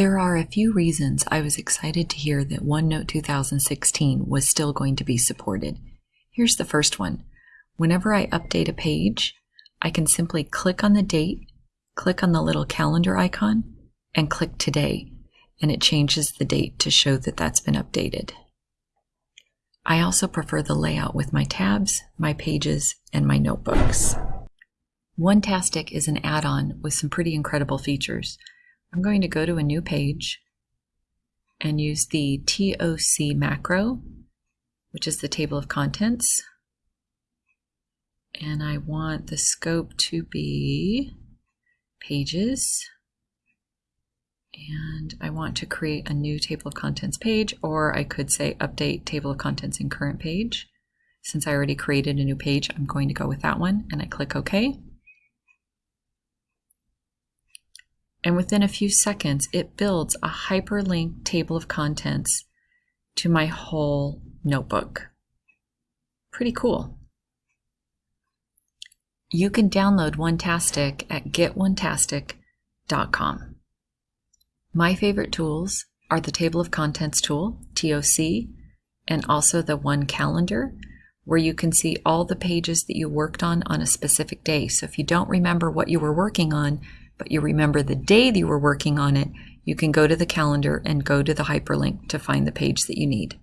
There are a few reasons I was excited to hear that OneNote 2016 was still going to be supported. Here's the first one. Whenever I update a page, I can simply click on the date, click on the little calendar icon, and click Today, and it changes the date to show that that's been updated. I also prefer the layout with my tabs, my pages, and my notebooks. OneTastic is an add-on with some pretty incredible features. I'm going to go to a new page and use the TOC macro, which is the table of contents. And I want the scope to be pages. And I want to create a new table of contents page, or I could say update table of contents in current page. Since I already created a new page, I'm going to go with that one, and I click OK. And within a few seconds, it builds a hyperlinked table of contents to my whole notebook. Pretty cool. You can download OneTastic at getonetastic.com. My favorite tools are the Table of Contents tool, TOC, and also the One Calendar, where you can see all the pages that you worked on on a specific day. So if you don't remember what you were working on, but you remember the day that you were working on it, you can go to the calendar and go to the hyperlink to find the page that you need.